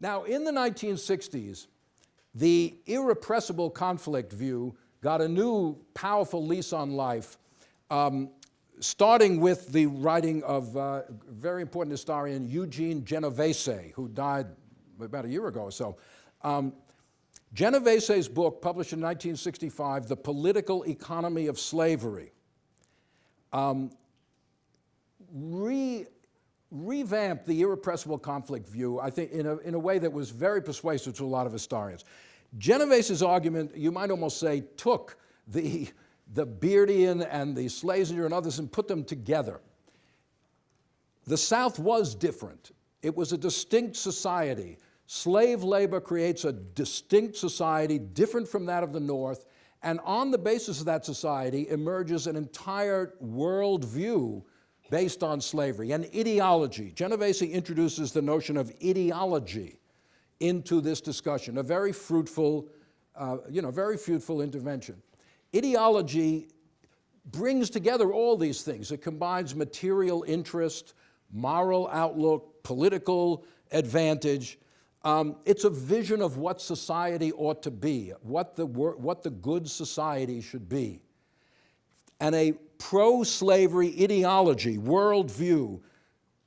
Now, in the 1960s, the irrepressible conflict view got a new powerful lease on life, um, starting with the writing of uh, very important historian Eugene Genovese, who died about a year ago or so. Um, Genovese's book, published in 1965, The Political Economy of Slavery, um, re revamped the irrepressible conflict view, I think, in a, in a way that was very persuasive to a lot of historians. Genovese's argument, you might almost say, took the, the Beardian and the Schlesinger and others and put them together. The South was different. It was a distinct society. Slave labor creates a distinct society different from that of the North, and on the basis of that society emerges an entire worldview based on slavery, an ideology. Genovese introduces the notion of ideology into this discussion, a very fruitful, uh, you know, very fruitful intervention. Ideology brings together all these things. It combines material interest, moral outlook, political advantage. Um, it's a vision of what society ought to be, what the, what the good society should be. And a pro-slavery ideology, worldview,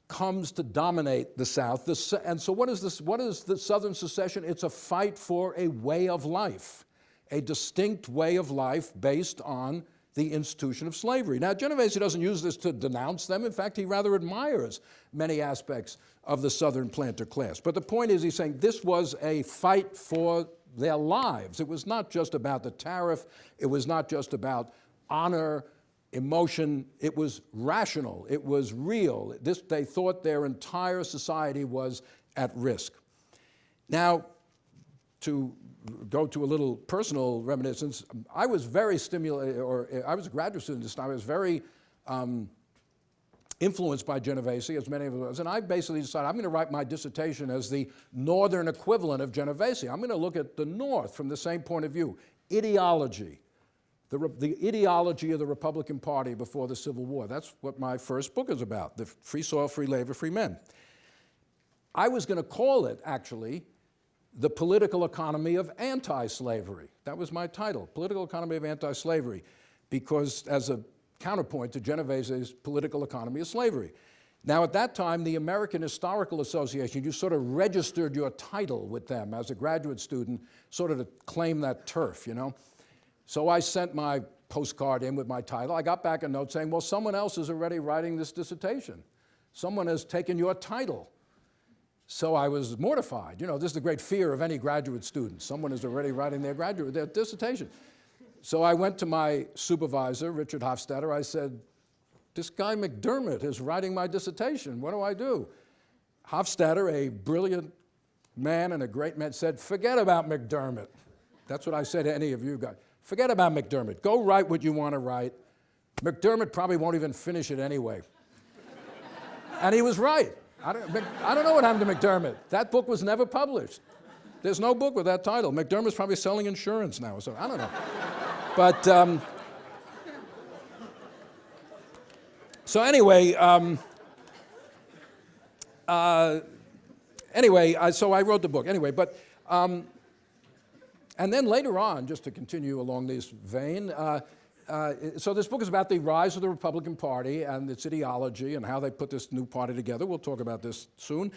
comes to dominate the South. The, and so what is, this, what is the Southern secession? It's a fight for a way of life, a distinct way of life based on the institution of slavery. Now, Genovese doesn't use this to denounce them. In fact, he rather admires many aspects of the Southern planter class. But the point is, he's saying this was a fight for their lives. It was not just about the tariff. It was not just about honor, emotion, it was rational, it was real. This, they thought their entire society was at risk. Now, to go to a little personal reminiscence, I was very stimulated, or I was a graduate student this time, I was very um, influenced by Genovese, as many of us, and I basically decided I'm going to write my dissertation as the northern equivalent of Genovese. I'm going to look at the North from the same point of view, ideology, the, the, ideology of the Republican Party before the Civil War. That's what my first book is about, the free soil, free labor, free men. I was going to call it, actually, the political economy of anti-slavery. That was my title, political economy of anti-slavery, because as a counterpoint to Genovese's political economy of slavery. Now, at that time, the American Historical Association, you sort of registered your title with them as a graduate student, sort of to claim that turf, you know? So I sent my postcard in with my title. I got back a note saying, well, someone else is already writing this dissertation. Someone has taken your title. So I was mortified. You know, this is the great fear of any graduate student. Someone is already writing their graduate, their dissertation. So I went to my supervisor, Richard Hofstadter. I said, this guy McDermott is writing my dissertation. What do I do? Hofstadter, a brilliant man and a great man, said, forget about McDermott. That's what I said to any of you guys. Forget about McDermott. Go write what you want to write. McDermott probably won't even finish it anyway. and he was right. I don't, I don't know what happened to McDermott. That book was never published. There's no book with that title. McDermott's probably selling insurance now, so I don't know. but um, so anyway, um, uh, anyway, I, so I wrote the book. Anyway, but um, and then later on, just to continue along this vein, uh, uh, so this book is about the rise of the Republican Party and its ideology and how they put this new party together. We'll talk about this soon.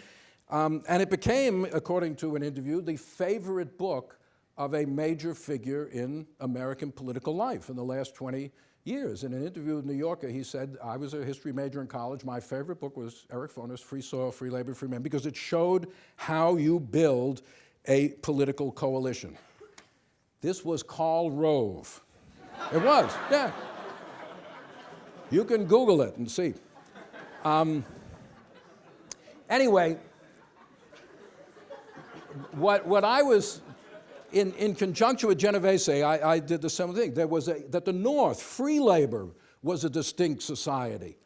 Um, and it became, according to an interview, the favorite book of a major figure in American political life in the last 20 years. In an interview with New Yorker, he said, I was a history major in college. My favorite book was Eric Foner's Free Soil, Free Labor, Free Men, because it showed how you build a political coalition. This was Karl Rove. It was, yeah. You can Google it and see. Um, anyway, what, what I was, in, in conjunction with Genovese, I, I did the same thing. There was a, that the North, free labor, was a distinct society.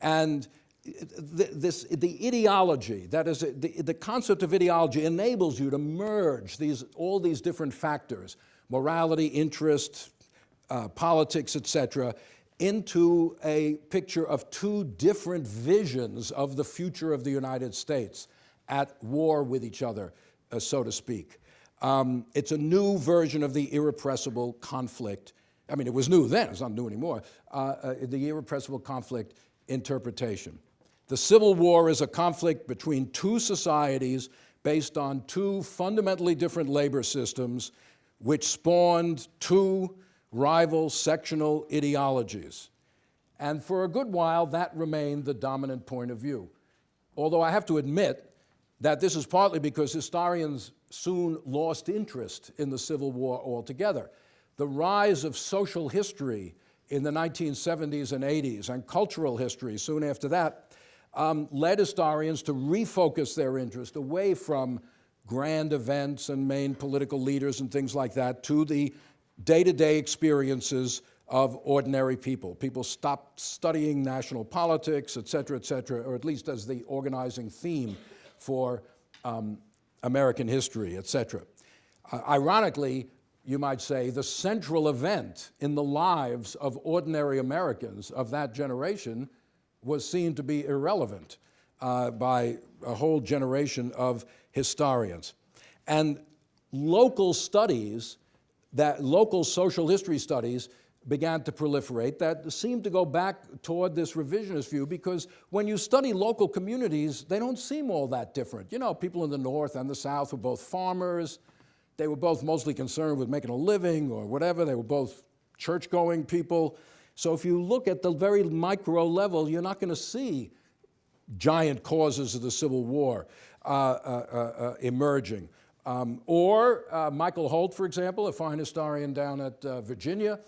And the, this, the ideology, that is, the, the concept of ideology enables you to merge these, all these different factors morality, interest, uh, politics, etc., into a picture of two different visions of the future of the United States at war with each other. uh, so to speak. Um, it's a new version of the irrepressible conflict. I mean, it was new then, it's not new anymore. Uh, uh, the irrepressible conflict interpretation. The Civil War is a conflict between two societies based on two fundamentally different labor systems which spawned two rival sectional ideologies. And for a good while, that remained the dominant point of view. Although I have to admit that this is partly because historians soon lost interest in the Civil War altogether. The rise of social history in the 1970s and 80s and cultural history soon after that um, led historians to refocus their interest away from grand events and main political leaders and things like that to the day-to-day -day experiences of ordinary people. People stopped studying national politics, et cetera, et cetera, or at least as the organizing theme for um, American history, et cetera. Uh, ironically, you might say, the central event in the lives of ordinary Americans of that generation was seen to be irrelevant uh, by a whole generation of historians. And local studies, that local social history studies began to proliferate that seemed to go back toward this revisionist view because when you study local communities, they don't seem all that different. You know, people in the North and the South were both farmers, they were both mostly concerned with making a living or whatever. They were both church-going people. So if you look at the very micro level, you're not going to see giant causes of the Civil War emerging. Um, or uh, Michael Holt, for example, a fine historian down at uh, Virginia,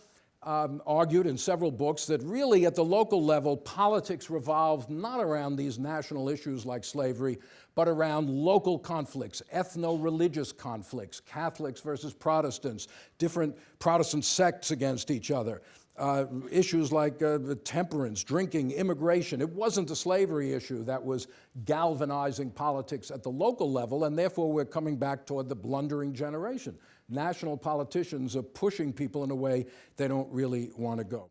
um, argued in several books that really at the local level, politics revolved not around these national issues like slavery, but around local conflicts, ethno-religious conflicts, Catholics versus Protestants, different Protestant sects against each other, uh, issues like uh, temperance, drinking, immigration. It wasn't the slavery issue that was galvanizing politics at the local level, and therefore we're coming back toward the blundering generation national politicians are pushing people in a way they don't really want to go.